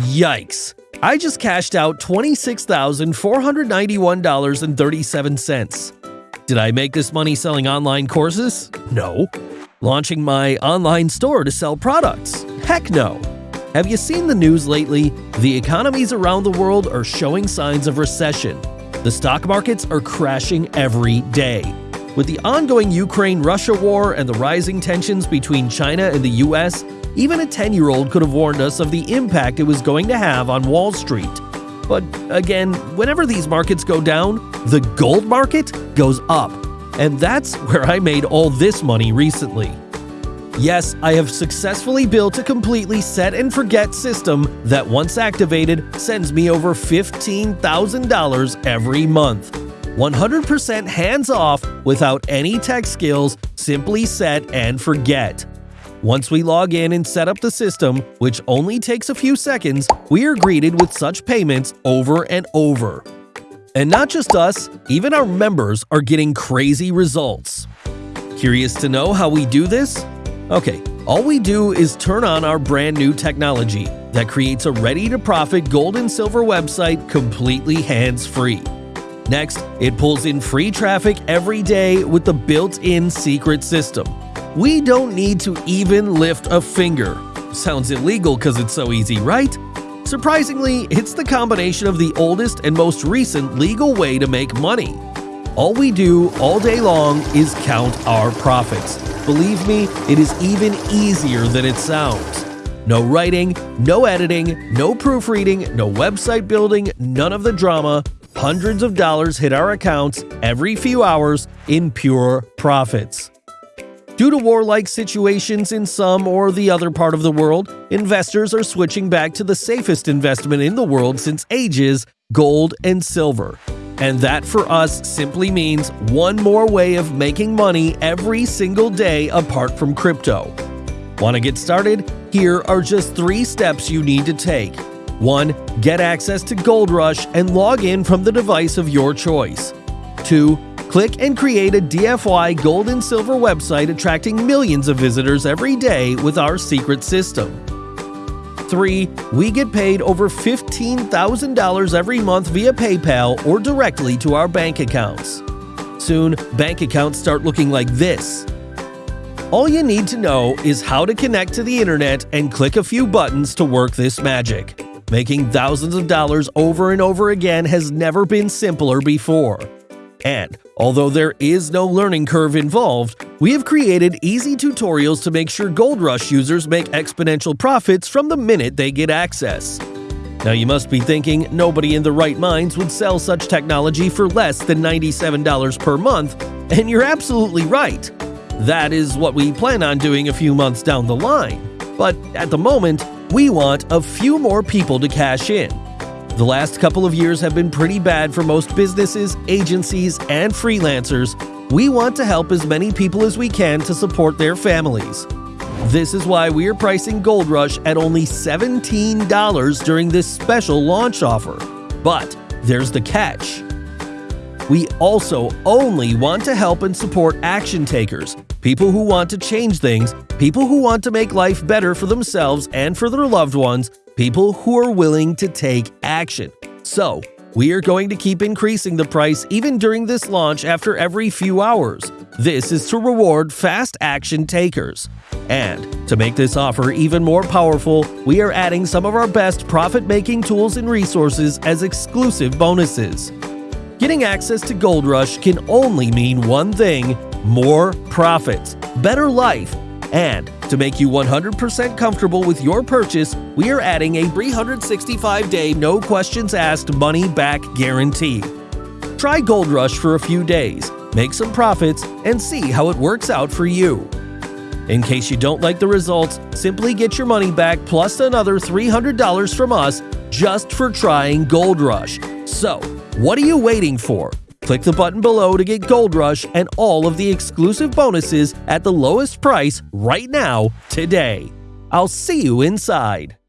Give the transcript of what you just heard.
Yikes! I just cashed out $26,491.37. Did I make this money selling online courses? No. Launching my online store to sell products? Heck no. Have you seen the news lately? The economies around the world are showing signs of recession. The stock markets are crashing every day. With the ongoing Ukraine Russia war and the rising tensions between China and the US, even a 10 year old could have warned us of the impact it was going to have on Wall Street. But again, whenever these markets go down, the gold market goes up. And that's where I made all this money recently. Yes, I have successfully built a completely set and forget system that once activated sends me over $15,000 every month. 100% hands off without any tech skills, simply set and forget. Once we log in and set up the system, which only takes a few seconds, we are greeted with such payments over and over. And not just us, even our members are getting crazy results. Curious to know how we do this? Okay, all we do is turn on our brand new technology that creates a ready to profit gold and silver website completely hands free. Next, it pulls in free traffic every day with the built in secret system. We don't need to even lift a finger. Sounds illegal because it's so easy, right? Surprisingly, it's the combination of the oldest and most recent legal way to make money. All we do all day long is count our profits. Believe me, it is even easier than it sounds. No writing, no editing, no proofreading, no website building, none of the drama. Hundreds of dollars hit our accounts every few hours in pure profits. Due to warlike situations in some or the other part of the world, investors are switching back to the safest investment in the world since ages gold and silver. And that for us simply means one more way of making money every single day apart from crypto. Want to get started? Here are just three steps you need to take. 1. Get access to Gold Rush and log in from the device of your choice. 2. Click and create a DFY gold and silver website attracting millions of visitors every day with our secret system. 3. We get paid over $15,000 every month via PayPal or directly to our bank accounts. Soon, bank accounts start looking like this. All you need to know is how to connect to the internet and click a few buttons to work this magic. Making thousands of dollars over and over again has never been simpler before. And although there is no learning curve involved, we have created easy tutorials to make sure Gold Rush users make exponential profits from the minute they get access. Now you must be thinking nobody in the right minds would sell such technology for less than $97 per month, and you're absolutely right. That is what we plan on doing a few months down the line. But at the moment, we want a few more people to cash in. The last couple of years have been pretty bad for most businesses, agencies, and freelancers. We want to help as many people as we can to support their families. This is why we are pricing Gold Rush at only $17 during this special launch offer. But there's the catch. We also only want to help and support action takers, people who want to change things, people who want to make life better for themselves and for their loved ones, people who are willing to take action. So, we are going to keep increasing the price even during this launch after every few hours. This is to reward fast action takers. And to make this offer even more powerful, we are adding some of our best profit making tools and resources as exclusive bonuses. Getting access to Gold Rush can only mean one thing more profits, better life, and to make you 100% comfortable with your purchase, we are adding a 365 day no questions asked money back guarantee. Try Gold Rush for a few days, make some profits, and see how it works out for you. In case you don't like the results, simply get your money back plus another $300 from us just for trying Gold Rush. So, what are you waiting for? Click the button below to get Gold Rush and all of the exclusive bonuses at the lowest price right now, today. I'll see you inside.